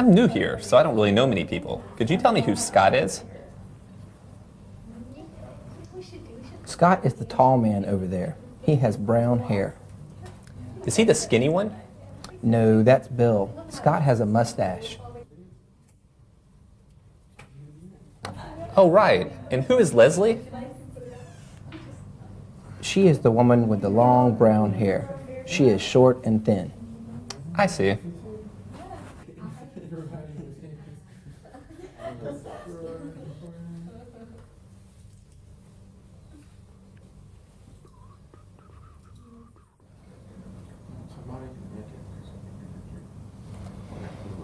I'm new here, so I don't really know many people. Could you tell me who Scott is? Scott is the tall man over there. He has brown hair. Is he the skinny one? No, that's Bill. Scott has a mustache. Oh, right. And who is Leslie? She is the woman with the long brown hair. She is short and thin. I see.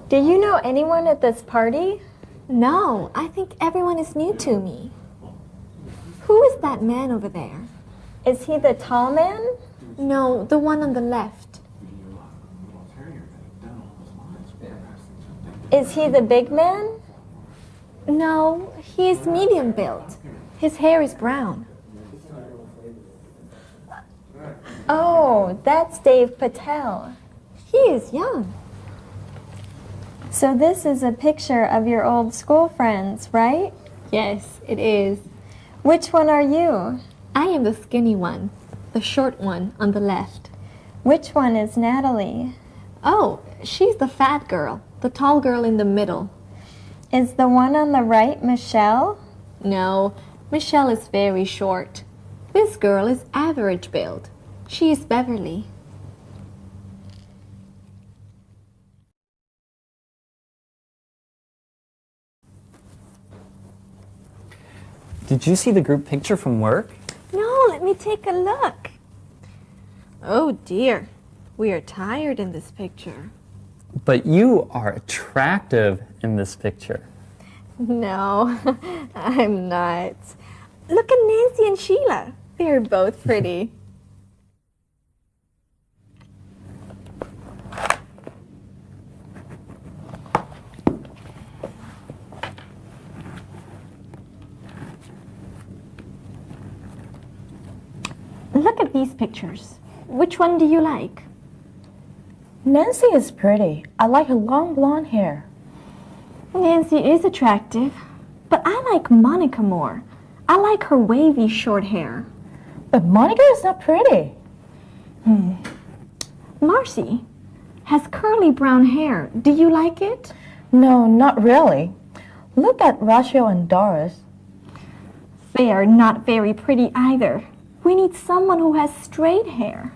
Do you know anyone at this party? No, I think everyone is new to me. Who is that man over there? Is he the tall man? No, the one on the left. Is he the big man? No, he is medium built. His hair is brown. Oh, that's Dave Patel. He is young. So this is a picture of your old school friends, right? Yes, it is. Which one are you? I am the skinny one, the short one on the left. Which one is Natalie? Oh, she's the fat girl, the tall girl in the middle. Is the one on the right Michelle? No, Michelle is very short. This girl is average build. She is Beverly. Did you see the group picture from work? No, let me take a look. Oh dear, we are tired in this picture. But you are attractive in this picture. No, I'm not. Look at Nancy and Sheila. They're both pretty. Look at these pictures. Which one do you like? Nancy is pretty. I like her long blonde hair. Nancy is attractive, but I like Monica more. I like her wavy short hair. But Monica is not pretty. Hmm. Marcy has curly brown hair. Do you like it? No, not really. Look at Rachel and Doris. They are not very pretty either. We need someone who has straight hair.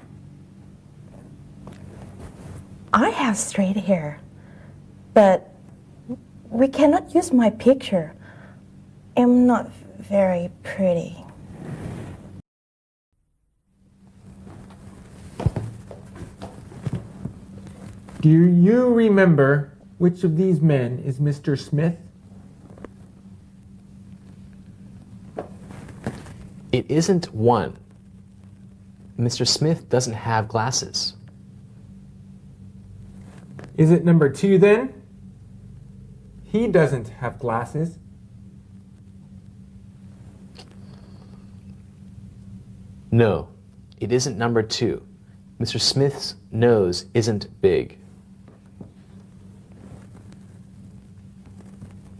I have straight hair, but we cannot use my picture. I'm not very pretty. Do you remember which of these men is Mr. Smith? It isn't one. Mr. Smith doesn't have glasses. Is it number two then? He doesn't have glasses. No, it isn't number two. Mr. Smith's nose isn't big.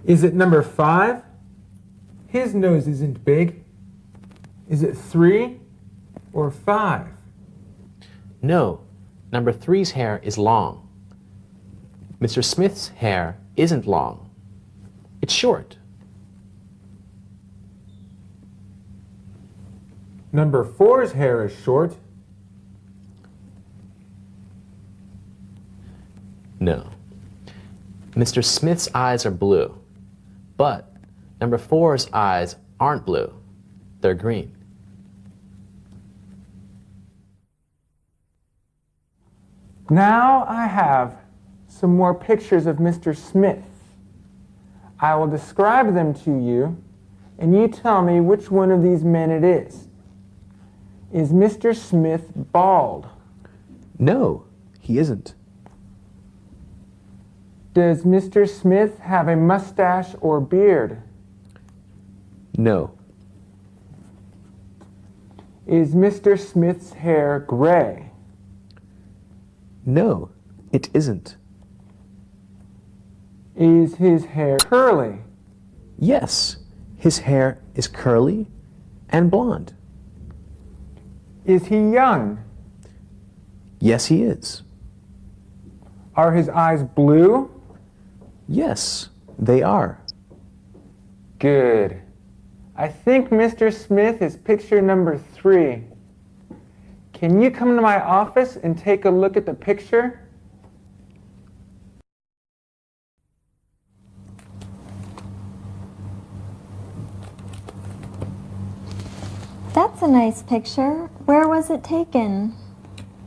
Is it number five? His nose isn't big. Is it three or five? No, number three's hair is long. Mr. Smith's hair isn't long. It's short. Number four's hair is short. No. Mr. Smith's eyes are blue, but number four's eyes aren't blue. They're green. Now I have some more pictures of Mr. Smith. I will describe them to you, and you tell me which one of these men it is. Is Mr. Smith bald? No, he isn't. Does Mr. Smith have a mustache or beard? No. Is Mr. Smith's hair gray? No, it isn't. Is his hair curly? Yes, his hair is curly and blonde. Is he young? Yes, he is. Are his eyes blue? Yes, they are. Good. I think Mr. Smith is picture number three. Can you come to my office and take a look at the picture? That's a nice picture. Where was it taken?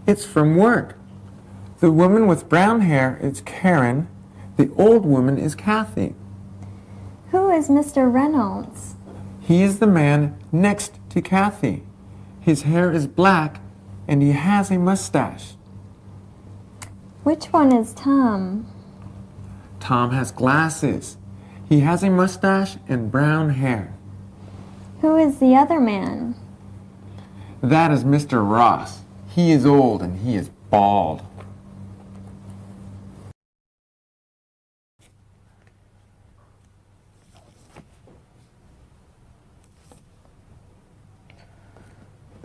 It's from work. The woman with brown hair is Karen. The old woman is Kathy. Who is Mr. Reynolds? He is the man next to Kathy. His hair is black and he has a mustache. Which one is Tom? Tom has glasses. He has a mustache and brown hair. Who is the other man? That is Mr. Ross. He is old and he is bald.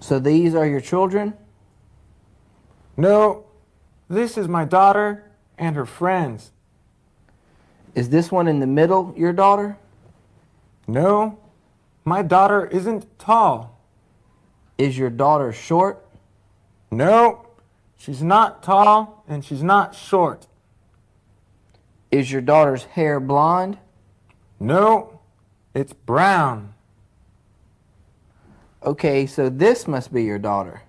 So these are your children? No, this is my daughter and her friends. Is this one in the middle your daughter? No, my daughter isn't tall. Is your daughter short? No, she's not tall and she's not short. Is your daughter's hair blonde? No, it's brown. Okay, so this must be your daughter.